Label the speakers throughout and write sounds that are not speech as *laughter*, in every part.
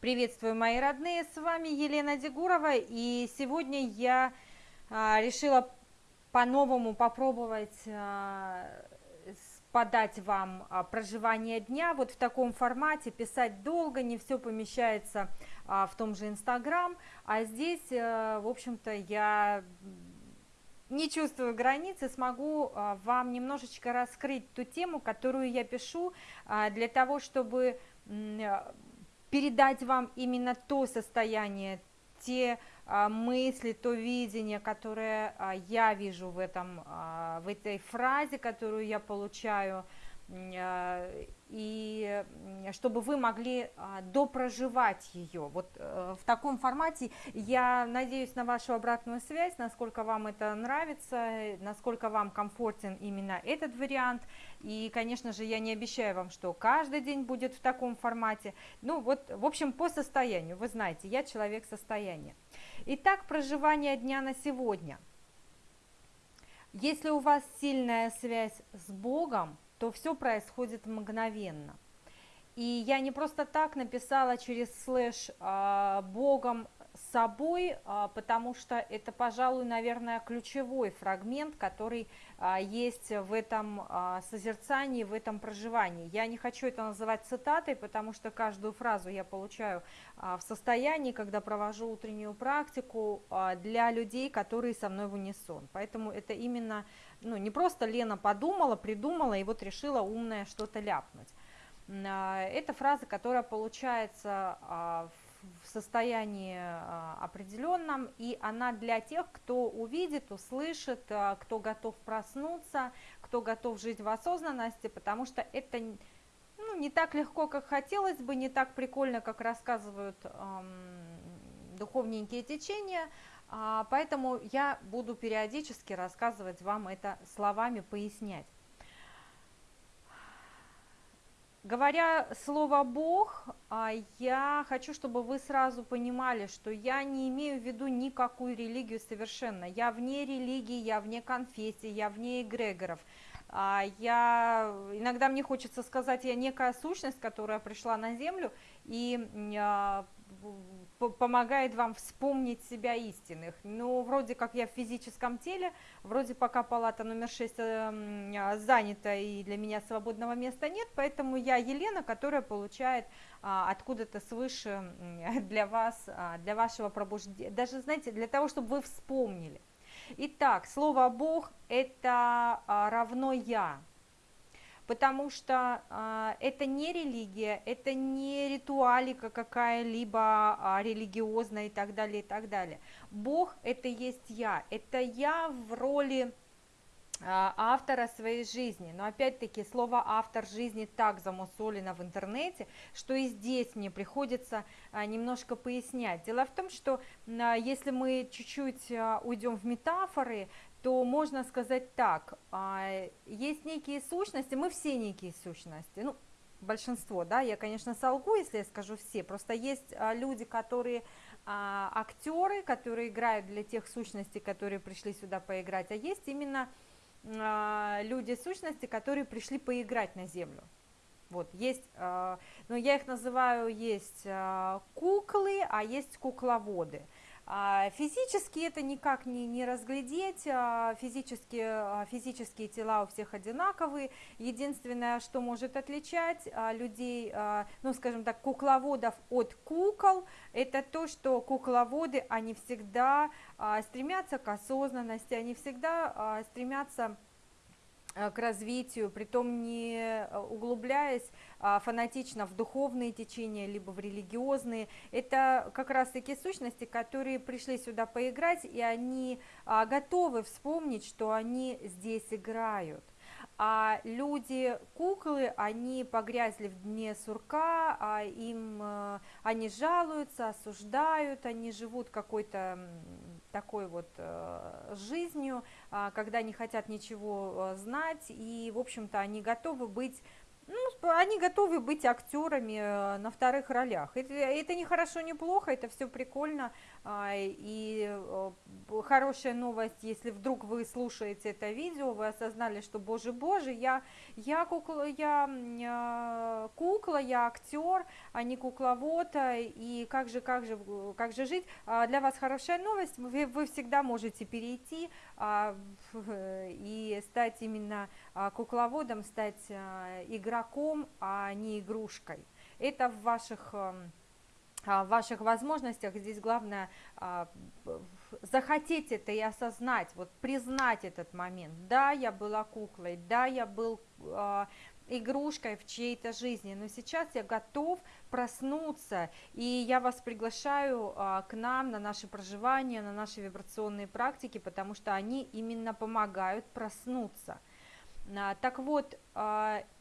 Speaker 1: Приветствую, мои родные, с вами Елена Дегурова, и сегодня я а, решила по-новому попробовать а, подать вам а, проживание дня вот в таком формате, писать долго, не все помещается в том же Инстаграм, а здесь, а, в общем-то, я не чувствую границы, смогу вам немножечко раскрыть ту тему, которую я пишу, для того, чтобы передать вам именно то состояние, те а, мысли, то видение, которое а, я вижу в, этом, а, в этой фразе, которую я получаю, и чтобы вы могли допроживать ее. Вот э, в таком формате я надеюсь на вашу обратную связь, насколько вам это нравится, насколько вам комфортен именно этот вариант. И, конечно же, я не обещаю вам, что каждый день будет в таком формате. Ну вот, в общем, по состоянию. Вы знаете, я человек состояния. Итак, проживание дня на сегодня. Если у вас сильная связь с Богом, то все происходит мгновенно. И я не просто так написала через слэш а, «Богом собой, а, потому что это, пожалуй, наверное, ключевой фрагмент, который а, есть в этом созерцании, в этом проживании. Я не хочу это называть цитатой, потому что каждую фразу я получаю в состоянии, когда провожу утреннюю практику для людей, которые со мной в унисон. Поэтому это именно, ну, не просто Лена подумала, придумала и вот решила умное что-то ляпнуть. Это фраза, которая получается в в состоянии а, определенном, и она для тех, кто увидит, услышит, а, кто готов проснуться, кто готов жить в осознанности, потому что это ну, не так легко, как хотелось бы, не так прикольно, как рассказывают эм, духовненькие течения, э, поэтому я буду периодически рассказывать вам это словами, пояснять. Говоря слово «Бог», а, я хочу, чтобы вы сразу понимали, что я не имею в виду никакую религию совершенно. Я вне религии, я вне конфессии, я вне эгрегоров. А, я, иногда мне хочется сказать, я некая сущность, которая пришла на Землю и а, помогает вам вспомнить себя истинных. Ну, вроде как я в физическом теле, вроде пока палата номер 6 эм, а, занята и для меня свободного места нет, поэтому я Елена, которая получает а, откуда-то свыше *laughs* для вас, а, для вашего пробуждения, даже, знаете, для того, чтобы вы вспомнили. Итак, слово Бог это равно я, потому что э, это не религия, это не ритуалика какая-либо а, религиозная и так далее, и так далее. Бог – это есть я, это я в роли а, автора своей жизни. Но опять-таки слово автор жизни так замусолено в интернете, что и здесь мне приходится немножко пояснять. Дело в том, что если мы чуть-чуть уйдем в метафоры, то можно сказать так, а, есть некие сущности, мы все некие сущности, ну, большинство, да, я, конечно, солгу, если я скажу все, просто есть а, люди, которые а, актеры, которые играют для тех сущностей, которые пришли сюда поиграть, а есть именно люди сущности, которые пришли поиграть на землю. Вот, есть, но ну, я их называю, есть куклы, а есть кукловоды – физически это никак не, не разглядеть, а, физически, а, физические тела у всех одинаковые. Единственное, что может отличать людей, ну скажем так, кукловодов от кукол, это то, что кукловоды, они всегда стремятся к осознанности, они всегда стремятся к развитию, притом не э, углубляясь а, фанатично в духовные течения, либо в религиозные. Это как раз таки сущности, которые пришли сюда поиграть, и они а, готовы вспомнить, что они здесь играют а люди, куклы, они погрязли в дне сурка, а им, э, они жалуются, осуждают, они живут какой-то такой вот э, жизнью, а, когда не хотят ничего э, знать, и, в общем-то, они готовы быть ну, они готовы быть актерами э, на вторых ролях. Это, это не хорошо, не плохо, это все прикольно. А, и э, хорошая новость, если вдруг вы слушаете это видео, вы осознали, что, боже, боже, я, я, кукла, я э, кукла, я актер, а не кукловод, и как же, как же, как же жить. А, для вас хорошая новость, вы, вы всегда можете перейти а, *laughs* и стать именно кукловодом, стать игроком а не игрушкой. Это в ваших ваших возможностях. Здесь главное а, захотеть это и осознать, вот признать этот момент. Да, я была куклой, да, я был а, игрушкой в чьей-то жизни, но сейчас я готов проснуться, и я вас приглашаю а, к нам на наше проживание, на наши вибрационные практики, потому что они именно помогают проснуться. Так вот,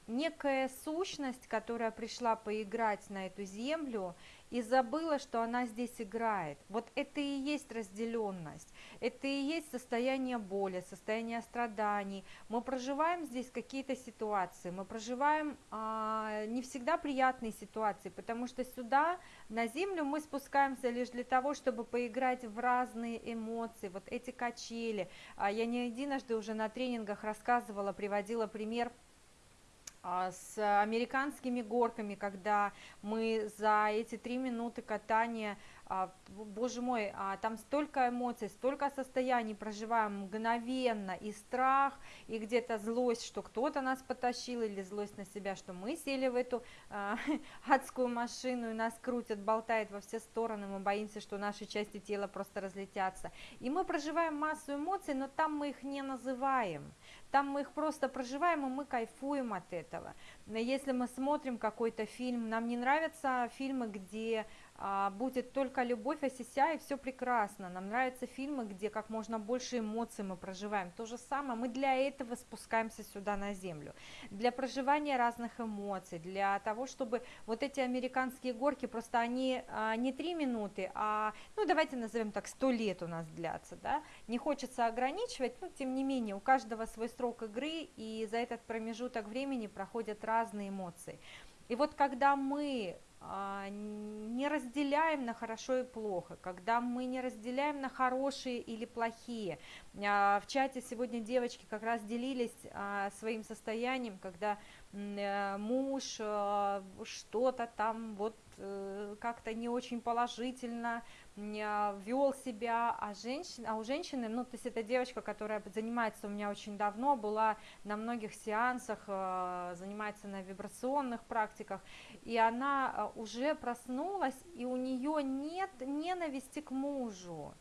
Speaker 1: некая сущность, которая пришла поиграть на эту землю и забыла, что она здесь играет. Вот это и есть разделенность, это и есть состояние боли, состояние страданий. Мы проживаем здесь какие-то ситуации, мы проживаем а, не всегда приятные ситуации, потому что сюда, на землю, мы спускаемся лишь для того, чтобы поиграть в разные эмоции, вот эти качели. А, я не единожды уже на тренингах рассказывала, приводила пример – с американскими горками, когда мы за эти три минуты катания а, боже мой, а, там столько эмоций, столько состояний проживаем мгновенно, и страх, и где-то злость, что кто-то нас потащил, или злость на себя, что мы сели в эту а, *laughs* адскую машину, и нас крутят, болтает во все стороны, мы боимся, что наши части тела просто разлетятся. И мы проживаем массу эмоций, но там мы их не называем, там мы их просто проживаем, и мы кайфуем от этого. Если мы смотрим какой-то фильм, нам не нравятся фильмы, где а, будет только любовь, осися, и все прекрасно. Нам нравятся фильмы, где как можно больше эмоций мы проживаем. То же самое, мы для этого спускаемся сюда на землю. Для проживания разных эмоций, для того, чтобы вот эти американские горки, просто они а, не три минуты, а, ну давайте назовем так, сто лет у нас длятся, да. Не хочется ограничивать, но тем не менее, у каждого свой срок игры, и за этот промежуток времени проходят разные эмоции. И вот когда мы а, не разделяем на хорошо и плохо, когда мы не разделяем на хорошие или плохие. А, в чате сегодня девочки как раз делились а, своим состоянием, когда э, муж что-то там вот э, как-то не очень положительно вел себя, а, женщин, а у женщины, ну, то есть это девочка, которая занимается у меня очень давно, была на многих сеансах, э, занимается на вибрационных практиках, и она э, уже проснулась, и у нее нет ненависти к мужу.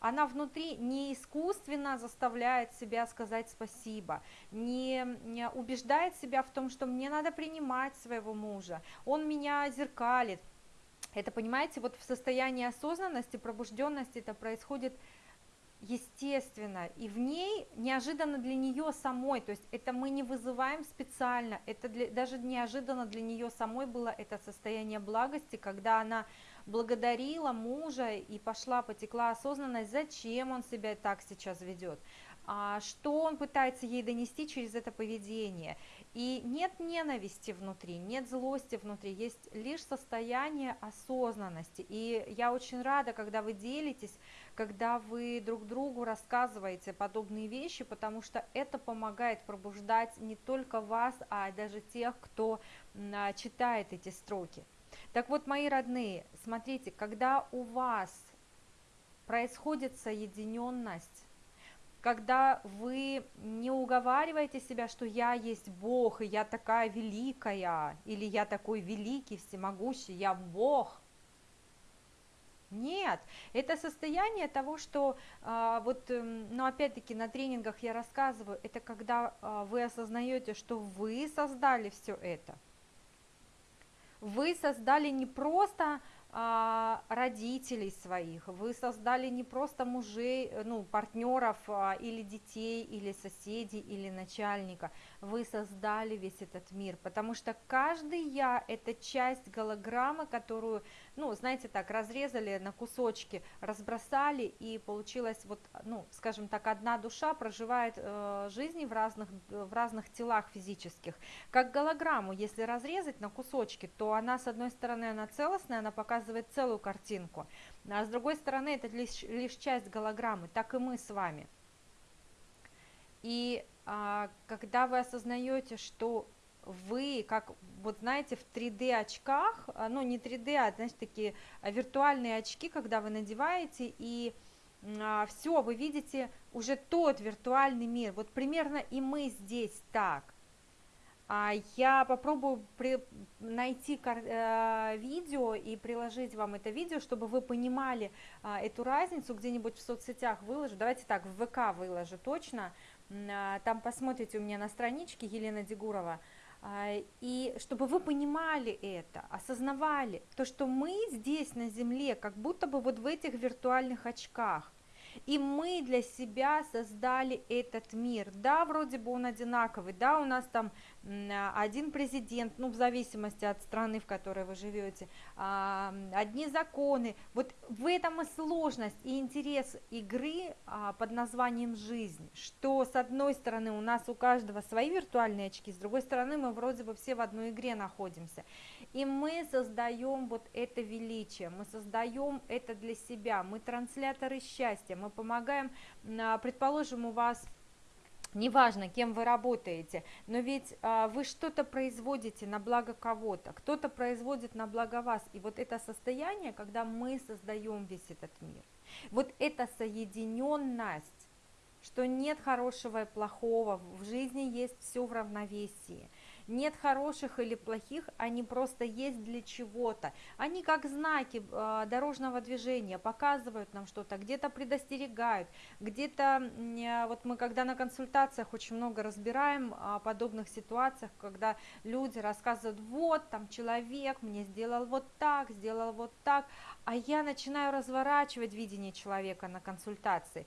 Speaker 1: Она внутри не искусственно заставляет себя сказать спасибо, не, не убеждает себя в том, что мне надо принимать своего мужа, он меня зеркалит, это, понимаете, вот в состоянии осознанности, пробужденности это происходит естественно, и в ней неожиданно для нее самой, то есть это мы не вызываем специально, это для, даже неожиданно для нее самой было это состояние благости, когда она благодарила мужа и пошла, потекла осознанность, зачем он себя так сейчас ведет, а что он пытается ей донести через это поведение. И нет ненависти внутри, нет злости внутри, есть лишь состояние осознанности. И я очень рада, когда вы делитесь, когда вы друг другу рассказываете подобные вещи, потому что это помогает пробуждать не только вас, а даже тех, кто а, читает эти строки. Так вот, мои родные, смотрите, когда у вас происходит соединенность, когда вы не уговариваете себя, что я есть Бог, и я такая великая, или я такой великий, всемогущий, я Бог. Нет, это состояние того, что а, вот, эм, ну опять-таки на тренингах я рассказываю, это когда а, вы осознаете, что вы создали все это. Вы создали не просто родителей своих, вы создали не просто мужей, э, ну, партнеров а, или детей, или соседей, или начальника, вы создали весь этот мир, потому что каждый я – это часть голограммы, которую, ну, знаете так, разрезали на кусочки, разбросали, и получилось вот, ну, скажем так, одна душа проживает э, жизни в разных, в разных телах физических. Как голограмму, если разрезать на кусочки, то она, с одной стороны, она целостная, она показывает показывает целую картинку, а с другой стороны это лишь, лишь часть голограммы, так и мы с вами. И а, когда вы осознаете, что вы, как, вот знаете, в 3D очках, а, ну не 3D, а, знаете, такие виртуальные очки, когда вы надеваете, и а, все, вы видите уже тот виртуальный мир. Вот примерно и мы здесь так. А я попробую при, найти э, видео и приложить вам это видео, чтобы вы понимали а, эту разницу где-нибудь в соцсетях выложу. Давайте так, в ВК выложу точно. А, там посмотрите у меня на страничке Елена Дегурова. И чтобы вы понимали это, осознавали то, что мы здесь на Земле, как будто бы вот в этих виртуальных очках. И мы для себя создали этот мир. Да, вроде бы он одинаковый, да, у нас там один президент, ну, в зависимости от страны, в которой вы живете, а, одни законы. Вот в этом и сложность и интерес игры а, под названием «Жизнь», что с одной стороны у нас у каждого свои виртуальные очки, с другой стороны мы вроде бы все в одной игре находимся. И мы создаем вот это величие, мы создаем это для себя, мы трансляторы счастья, мы помогаем, а, предположим, у вас неважно, кем вы работаете, но ведь а, вы что-то производите на благо кого-то, кто-то производит на благо вас, и вот это состояние, когда мы создаем весь этот мир, вот эта соединенность, что нет хорошего и плохого, в жизни есть все в равновесии, нет хороших или плохих, они просто есть для чего-то. Они как знаки э, дорожного движения показывают нам что-то, где-то предостерегают, где-то, э, вот мы когда на консультациях очень много разбираем о подобных ситуациях, когда люди рассказывают, вот там человек мне сделал вот так, сделал вот так, а я начинаю разворачивать видение человека на консультации,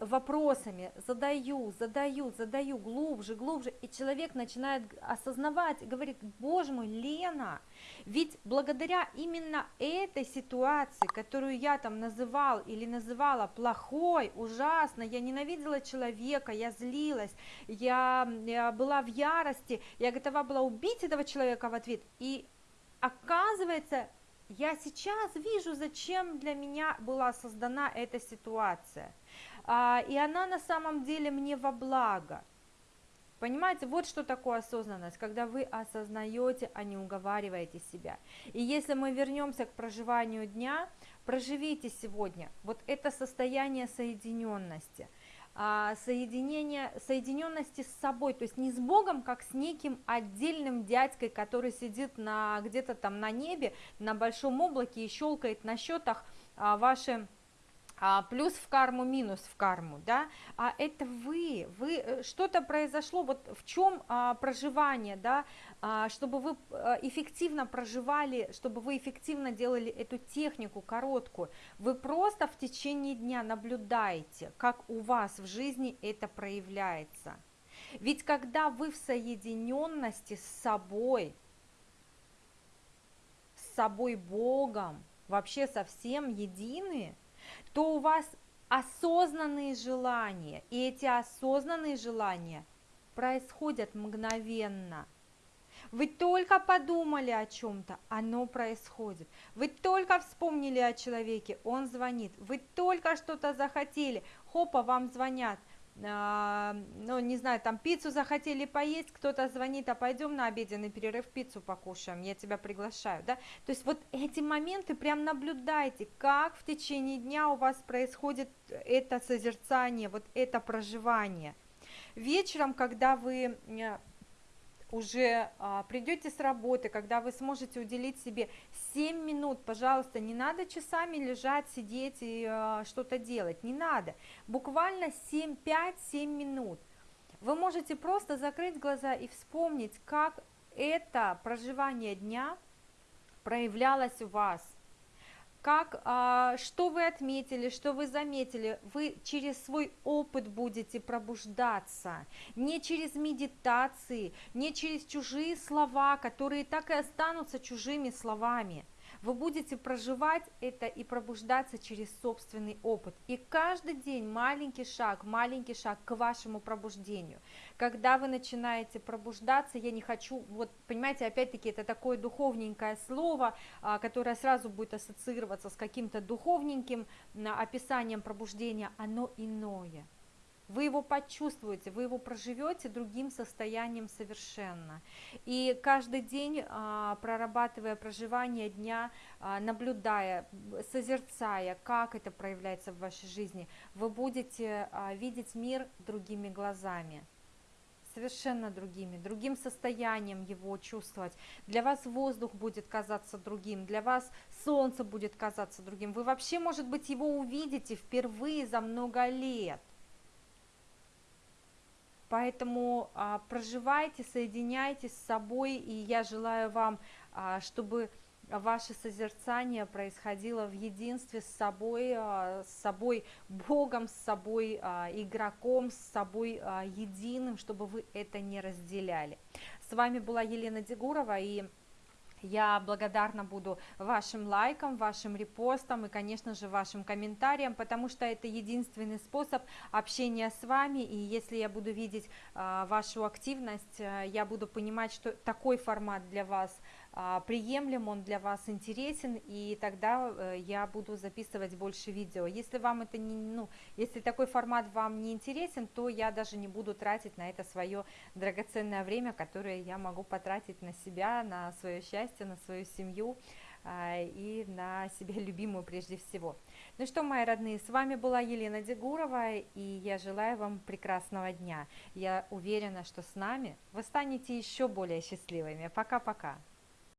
Speaker 1: вопросами, задаю, задаю, задаю глубже, глубже, и человек начинает осознавать, говорит, боже мой, Лена, ведь благодаря именно этой ситуации, которую я там называл или называла плохой, ужасной, я ненавидела человека, я злилась, я, я была в ярости, я готова была убить этого человека в ответ, и оказывается, я сейчас вижу, зачем для меня была создана эта ситуация – а, и она на самом деле мне во благо. Понимаете, вот что такое осознанность, когда вы осознаете, а не уговариваете себя. И если мы вернемся к проживанию дня, проживите сегодня вот это состояние соединенности, а, соединение, соединенности с собой, то есть не с Богом, как с неким отдельным дядькой, который сидит на, где-то там на небе, на большом облаке и щелкает на счетах а, ваши а, плюс в карму, минус в карму, да, а это вы, вы, э, что-то произошло, вот в чем а, проживание, да, а, чтобы вы а, эффективно проживали, чтобы вы эффективно делали эту технику короткую, вы просто в течение дня наблюдаете, как у вас в жизни это проявляется. Ведь когда вы в соединенности с собой, с собой Богом, вообще совсем едины, то у вас осознанные желания, и эти осознанные желания происходят мгновенно. Вы только подумали о чем-то, оно происходит. Вы только вспомнили о человеке, он звонит. Вы только что-то захотели, хопа, вам звонят – ну, не знаю, там пиццу захотели поесть, кто-то звонит, а пойдем на обеденный перерыв пиццу покушаем, я тебя приглашаю, да, то есть вот эти моменты прям наблюдайте, как в течение дня у вас происходит это созерцание, вот это проживание. Вечером, когда вы э, уже а, придете с работы, когда вы сможете уделить себе 7 минут, пожалуйста, не надо часами лежать, сидеть и а, что-то делать, не надо, буквально 7, 5-7 минут. Вы можете просто закрыть глаза и вспомнить, как это проживание дня проявлялось у вас. Как, а, что вы отметили, что вы заметили, вы через свой опыт будете пробуждаться, не через медитации, не через чужие слова, которые так и останутся чужими словами – вы будете проживать это и пробуждаться через собственный опыт. И каждый день маленький шаг, маленький шаг к вашему пробуждению. Когда вы начинаете пробуждаться, я не хочу, вот понимаете, опять-таки это такое духовненькое слово, а, которое сразу будет ассоциироваться с каким-то духовненьким описанием пробуждения, оно иное вы его почувствуете, вы его проживете другим состоянием совершенно. И каждый день, а, прорабатывая проживание дня, а, наблюдая, созерцая, как это проявляется в вашей жизни, вы будете а, видеть мир другими глазами совершенно другими, другим состоянием его чувствовать. Для вас воздух будет казаться другим, для вас солнце будет казаться другим. Вы вообще, может быть, его увидите впервые за много лет – Поэтому а, проживайте, соединяйтесь с собой, и я желаю вам, а, чтобы ваше созерцание происходило в единстве с собой, а, с собой Богом, с собой а, игроком, с собой а, единым, чтобы вы это не разделяли. С вами была Елена Дегурова и я благодарна буду вашим лайкам, вашим репостам и, конечно же, вашим комментариям, потому что это единственный способ общения с вами, и если я буду видеть э, вашу активность, э, я буду понимать, что такой формат для вас а, приемлем, он для вас интересен, и тогда э, я буду записывать больше видео. Если вам это не, ну, если такой формат вам не интересен, то я даже не буду тратить на это свое драгоценное время, которое я могу потратить на себя, на свое счастье, на свою семью а, и на себя любимую прежде всего. Ну что, мои родные, с вами была Елена Дегурова, и я желаю вам прекрасного дня. Я уверена, что с нами вы станете еще более счастливыми. Пока-пока.